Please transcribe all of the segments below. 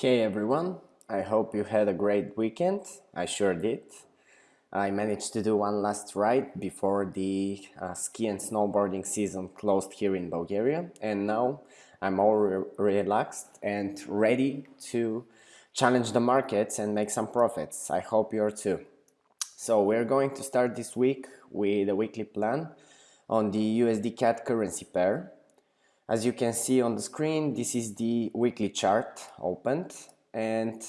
Hey everyone, I hope you had a great weekend. I sure did. I managed to do one last ride before the uh, ski and snowboarding season closed here in Bulgaria and now I'm all re relaxed and ready to challenge the markets and make some profits. I hope you're too. So we're going to start this week with a weekly plan on the USD CAD currency pair as you can see on the screen, this is the weekly chart opened and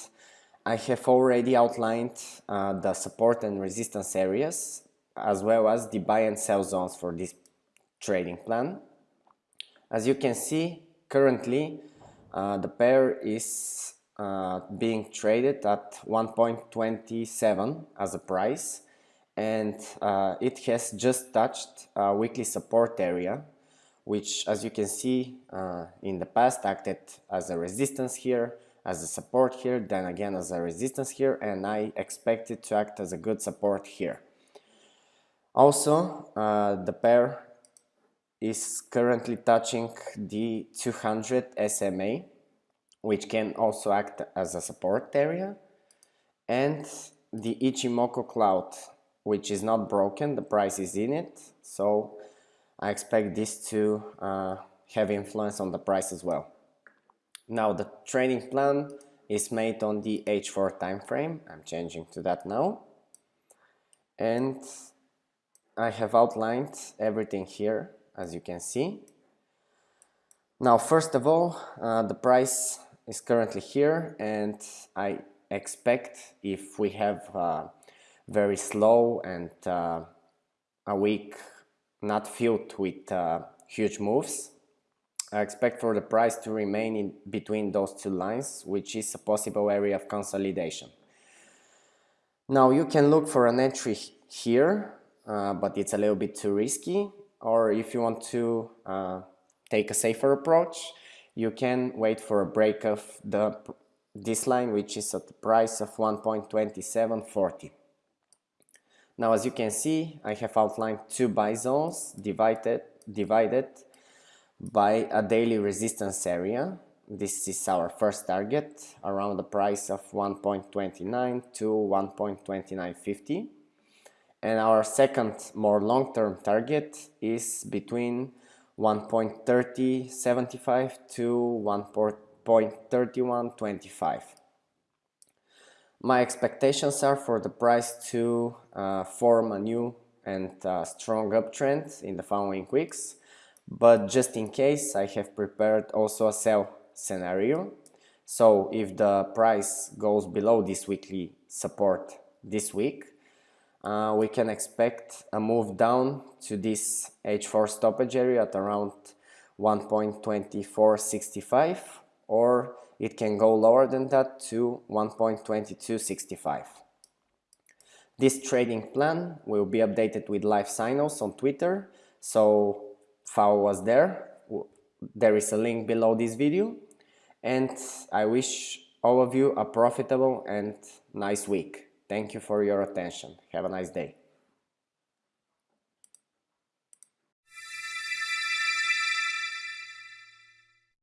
I have already outlined uh, the support and resistance areas as well as the buy and sell zones for this trading plan. As you can see, currently uh, the pair is uh, being traded at 1.27 as a price and uh, it has just touched a weekly support area which as you can see uh, in the past acted as a resistance here, as a support here, then again as a resistance here, and I expect it to act as a good support here. Also, uh, the pair is currently touching the 200 SMA, which can also act as a support area, and the Ichimoku cloud, which is not broken, the price is in it, so I expect this to uh, have influence on the price as well. Now the trading plan is made on the H4 time frame. I'm changing to that now. And I have outlined everything here as you can see. Now first of all, uh, the price is currently here and I expect if we have uh, very slow and uh, a weak not filled with uh, huge moves. I expect for the price to remain in between those two lines, which is a possible area of consolidation. Now you can look for an entry here, uh, but it's a little bit too risky. Or if you want to uh, take a safer approach, you can wait for a break of the this line, which is at the price of 1.2740. Now, as you can see, I have outlined two buy zones divided, divided by a daily resistance area. This is our first target around the price of 1.29 to 1.2950. And our second more long-term target is between 1.3075 to 1.3125. My expectations are for the price to uh, form a new and uh, strong uptrend in the following weeks, but just in case I have prepared also a sell scenario. So if the price goes below this weekly support this week, uh, we can expect a move down to this H4 stoppage area at around 1.2465 or it can go lower than that to 1.2265. This trading plan will be updated with live signals on Twitter, so follow us there. There is a link below this video and I wish all of you a profitable and nice week. Thank you for your attention. Have a nice day.